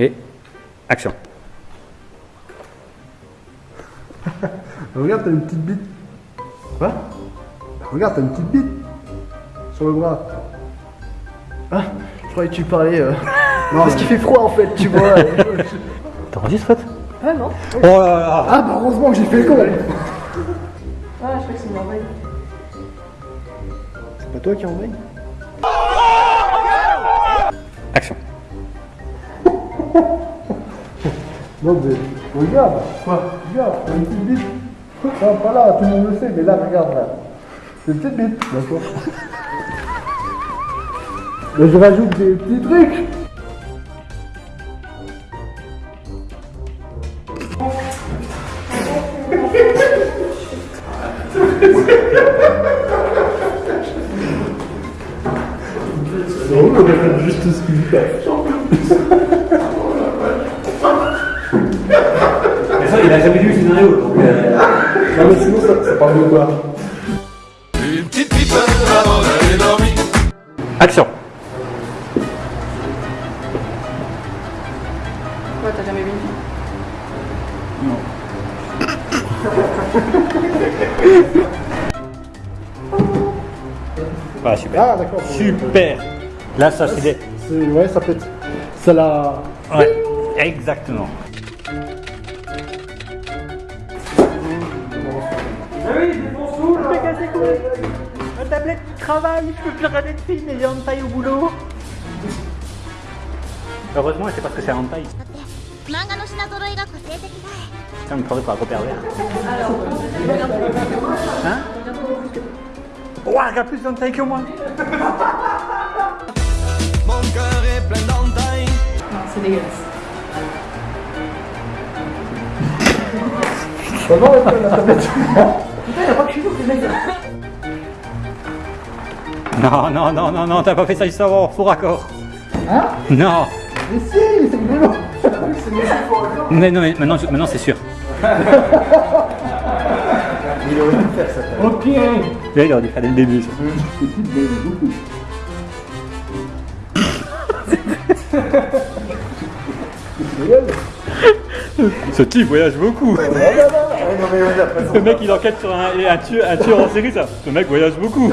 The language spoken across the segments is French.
Et action. Regarde, t'as une petite bite. Quoi? Regarde, t'as une petite bite. Sur le bras. Ah, je croyais que tu parlais. Euh... Non, Parce qu'il fait froid en fait, tu vois. T'enregistres, Fred ah non Oh là là Ah bah heureusement que j'ai fait le con Ah, je crois que c'est une merveille. C'est pas toi qui envoie? Action. Non mais regarde Quoi? Regarde, t'as une petite bite. Non, pas là, tout le monde le sait, mais là, regarde là. C'est une petite bite, d'accord Mais je rajoute des petits trucs Non, on a juste ce qu'il fait. Mais ça, il a jamais vu le scénario, donc. Non mais sinon ça, ça parle de quoi Une petite pipe avant d'aller dormir. Action. Quoi, t'as jamais vu une fille Voilà, super. Ah d'accord. Super. Là, ça, c'est des. Ouais, ça être... Ça la... Ouais, exactement. Ah oui, défonce-nous Je vais casser Ma tablette qui travaille, je peux plus regarder de film et j'ai taille au boulot Heureusement, c'est parce que c'est hentai. Putain, me prendrait pour un gros pervers. Hein Ouah, oh, regarde plus d'hentai que moi Mon cœur est plein d'hentai Non, c'est dégueulasse. Comment on la tablette Non, non, non, non, non, t'as pas fait ça juste avant, faux raccord. Hein? Non. Mais si, c'est rigolo Mais non, mais maintenant, maintenant c'est sûr. Ok Là, il aurait dû faire dès le début. Ça. Ce type voyage beaucoup. Le mec il enquête sur un, un, tueur, un tueur en série ça. Ce mec voyage beaucoup.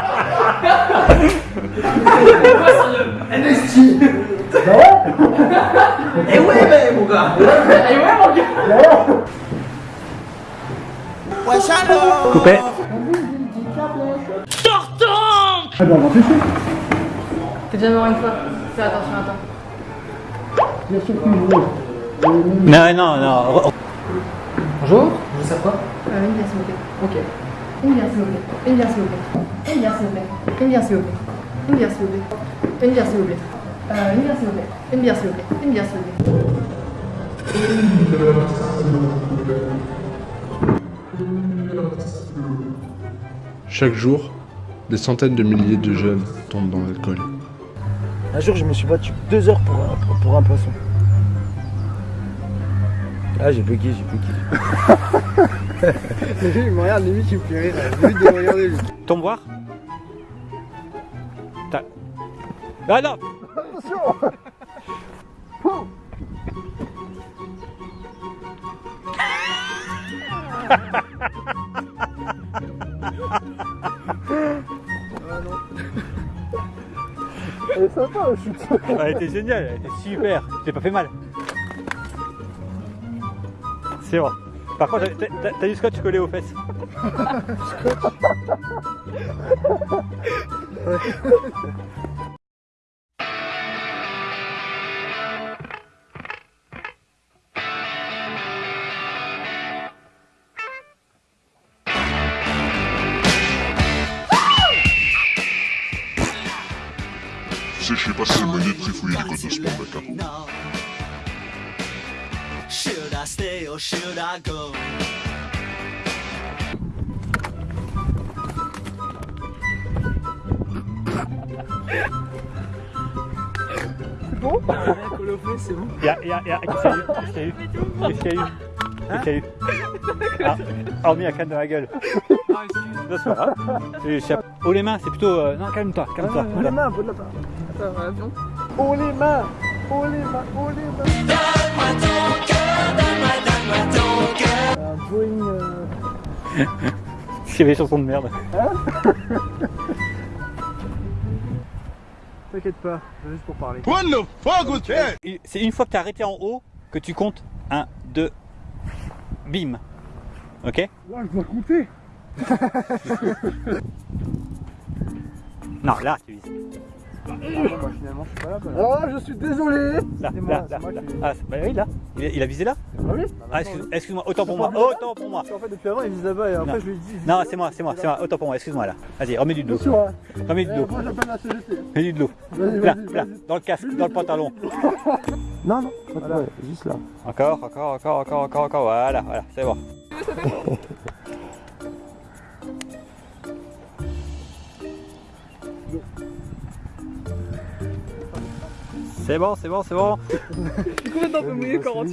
NST Bah ouais Eh ouais, mais mon gars Eh ouais, mon gars Coupé. Ah bah on va T'es déjà mort une fois. Fais attention à toi. Bien sûr que. Non, non, non. Bonjour, je vous sers quoi Une bière s'il vous plaît. Ok. S'il vous plaît. Une bière s'il vous plaît. Une bière s'il vous plaît. Une bière s'il vous plaît. Une bière s'il vous plaît. Une bière s'il vous plaît. Euh, une bière s'il vous plaît. Une bière s'il vous plaît. Une bière s'il vous plaît. Chaque jour, des centaines de milliers de jeunes tombent dans l'alcool. Un jour, je me suis battu deux heures pour un, pour, pour un poisson. Ah, j'ai bugué, j'ai bugué. Il me regarde, limite, il me fait rire. Limite de me regarder, lui. Tombe voir. Ah non Elle est sympa, la chute. Elle était géniale, elle était super. J'ai pas fait mal. C'est bon. Par contre, t'as du scotch collé aux fesses. sais, je sais pas si c'est mené de trifouiller les codes de hein. I stay or should I go? Y'a, y'a, y'a, qu'est-ce qu'il y a eu? Qu'est-ce qu'il y a eu? Qu'est-ce qu'il y a eu? Ah, hormis la canne de la gueule. Non, c'est pas grave. Et je sais- Oh les mains, c'est plutôt... euh, Non, calme-toi, calme-toi. Oh les mains, de la part. Oh les mains, oh les mains, oh les mains. Un Boeing. euh, C'est des chansons de merde. T'inquiète pas, c'est juste pour parler. What the fuck was that? Et C'est une fois que tu as arrêté en haut que tu comptes 1, 2, bim. Ok? Là, je dois compter. Non, là, tu vises. Moi, finalement, je suis pas là. Oh, je suis désolé. Là, là, là, Ah, bah oui, là. Il a, visé là Ah oui Ah, excuse- excuse-moi, autant pour moi, autant pour moi. En fait, depuis avant, il vise là-bas et après, Non. je lui dis. Non, c'est moi, c'est moi, c'est moi, autant pour moi, excuse-moi là. Vas-y, remets du de l'eau. Hein. Remets du de Eh, l'eau. Moi, j'appelle la CGT. Mets du de l'eau. Là, là, dans le casque, dans le pantalon. Non, non, juste là. Encore, encore, encore, encore, encore, encore. Voilà, voilà, c'est bon. C'est bon, c'est bon, c'est bon. Je suis complètement peu mouillé corps